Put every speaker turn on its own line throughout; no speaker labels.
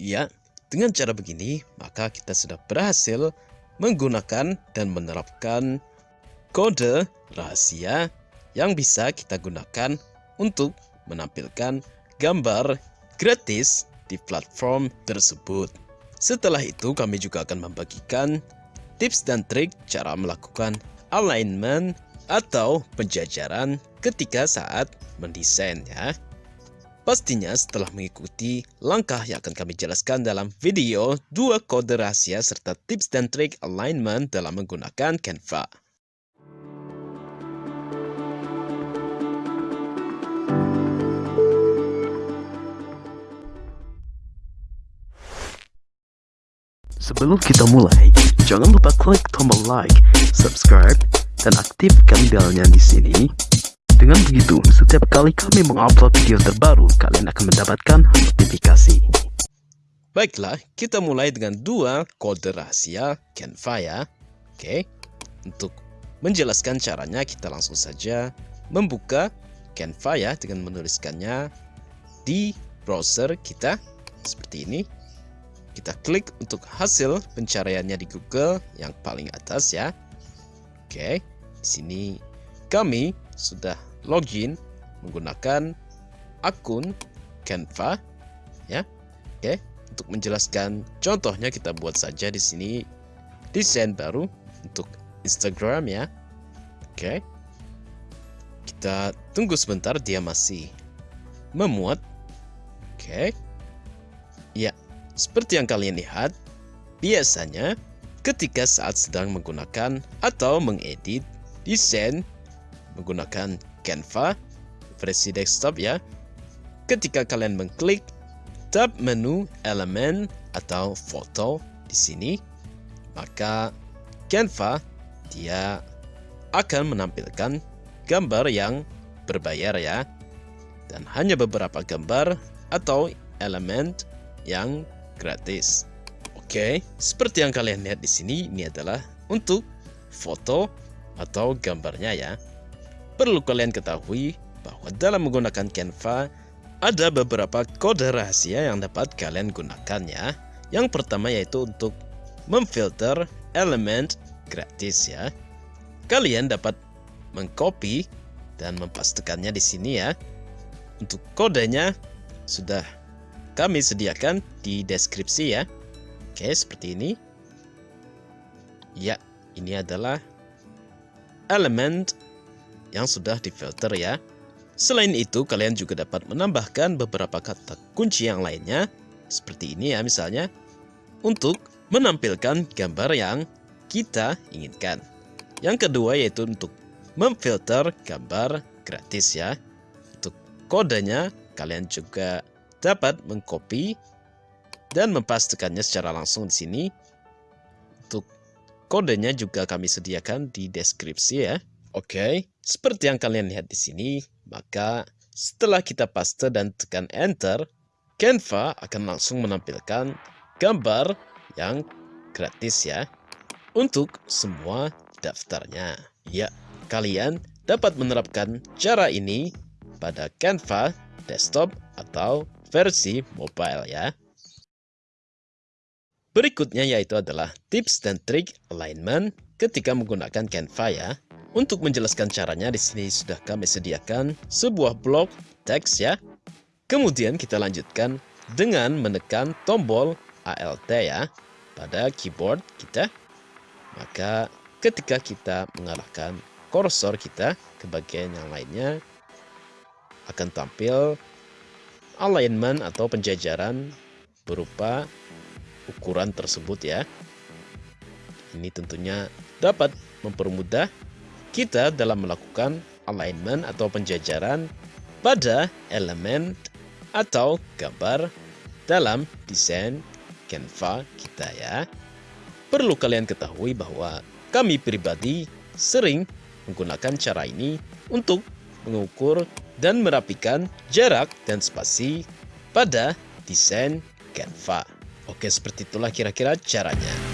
Ya, dengan cara begini, maka kita sudah berhasil menggunakan dan menerapkan kode rahasia yang bisa kita gunakan untuk menampilkan gambar gratis di platform tersebut. Setelah itu kami juga akan membagikan tips dan trik cara melakukan alignment atau penjajaran ketika saat mendesain ya. Pastinya setelah mengikuti langkah yang akan kami jelaskan dalam video dua kode rahasia serta tips dan trik alignment dalam menggunakan Canva. Sebelum kita mulai, jangan lupa klik tombol like, subscribe, dan aktifkan belnya di sini. Dengan begitu, setiap kali kami mengupload video terbaru, kalian akan mendapatkan notifikasi. Baiklah, kita mulai dengan dua kode rahasia Canva. Oke, untuk menjelaskan caranya kita langsung saja membuka Canva dengan menuliskannya di browser kita seperti ini kita klik untuk hasil pencariannya di Google yang paling atas ya. Oke, di sini kami sudah login menggunakan akun Canva ya. Oke, untuk menjelaskan contohnya kita buat saja di sini desain baru untuk Instagram ya. Oke. Kita tunggu sebentar dia masih memuat. Oke. Ya, seperti yang kalian lihat, biasanya ketika saat sedang menggunakan atau mengedit desain menggunakan Canva versi desktop ya, ketika kalian mengklik tab menu elemen atau foto di sini, maka Canva dia akan menampilkan gambar yang berbayar ya dan hanya beberapa gambar atau elemen yang gratis. Oke, seperti yang kalian lihat di sini, ini adalah untuk foto atau gambarnya ya. Perlu kalian ketahui bahwa dalam menggunakan Canva, ada beberapa kode rahasia yang dapat kalian gunakan ya. Yang pertama yaitu untuk memfilter elemen gratis ya. Kalian dapat mengcopy dan mempastekannya di sini ya. Untuk kodenya sudah kami sediakan di deskripsi ya. Oke, seperti ini. Ya, ini adalah elemen yang sudah difilter ya. Selain itu, kalian juga dapat menambahkan beberapa kata kunci yang lainnya, seperti ini ya misalnya, untuk menampilkan gambar yang kita inginkan. Yang kedua yaitu untuk memfilter gambar gratis ya. Untuk kodenya, kalian juga dapat mengcopy dan mempastikannya secara langsung di sini. Untuk kodenya juga kami sediakan di deskripsi ya. Oke, seperti yang kalian lihat di sini, maka setelah kita paste dan tekan enter, Canva akan langsung menampilkan gambar yang gratis ya untuk semua daftarnya. Ya, kalian dapat menerapkan cara ini pada Canva desktop atau versi mobile ya. Berikutnya yaitu adalah tips dan trik alignment ketika menggunakan Canva ya. Untuk menjelaskan caranya di sini sudah kami sediakan sebuah blok teks ya. Kemudian kita lanjutkan dengan menekan tombol Alt ya pada keyboard kita. Maka ketika kita mengarahkan kursor kita ke bagian yang lainnya akan tampil alignment atau penjajaran berupa ukuran tersebut ya. Ini tentunya dapat mempermudah kita dalam melakukan alignment atau penjajaran pada elemen atau gambar dalam desain Canva kita ya. Perlu kalian ketahui bahwa kami pribadi sering menggunakan cara ini untuk mengukur dan merapikan jarak dan spasi pada desain Canva. Oke, seperti itulah kira-kira caranya.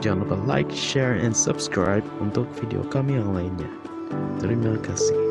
Jangan lupa like, share, and subscribe untuk video kami yang lainnya. Terima kasih.